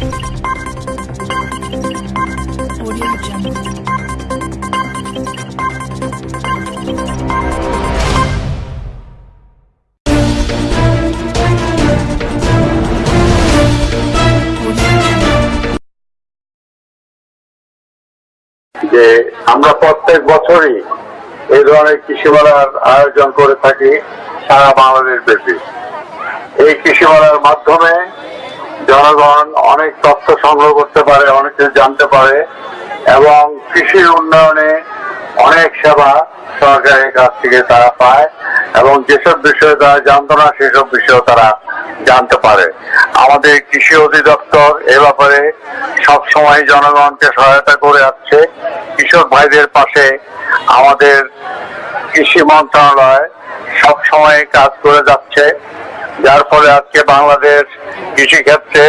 যে আমরা প্রত্যেক বছরই এই ধরনের কৃষি মেলার আয়োজন করে থাকি সারা বাংলাদেশ ব্যাপী। এই কৃষি মেলার মাধ্যমে জনগণ অনেক তথ্য সংগ্রহ করতে পারে, অনেক কিছু জানতে পারে এবং কৃষির উন্নয়নে অনেক সেবা সরকারের কাছ থেকে তারা পায় এবং যেসব বিষয়ে তারা জানতো না, সেসব বিষয়েও তারা জানতে পারে। আমাদের কৃষি অধিদপ্তর এ ব্যাপারে সবসময় জনগণকে সহায়তা করে আসছে। কৃষক ভাইদের পাশে আমাদের কৃষি মন্ত্রণালয় সবসময় কাজ করে যাচ্ছে। যার ফলে আজকে বাংলাদেশ কৃষি ক্ষেত্রে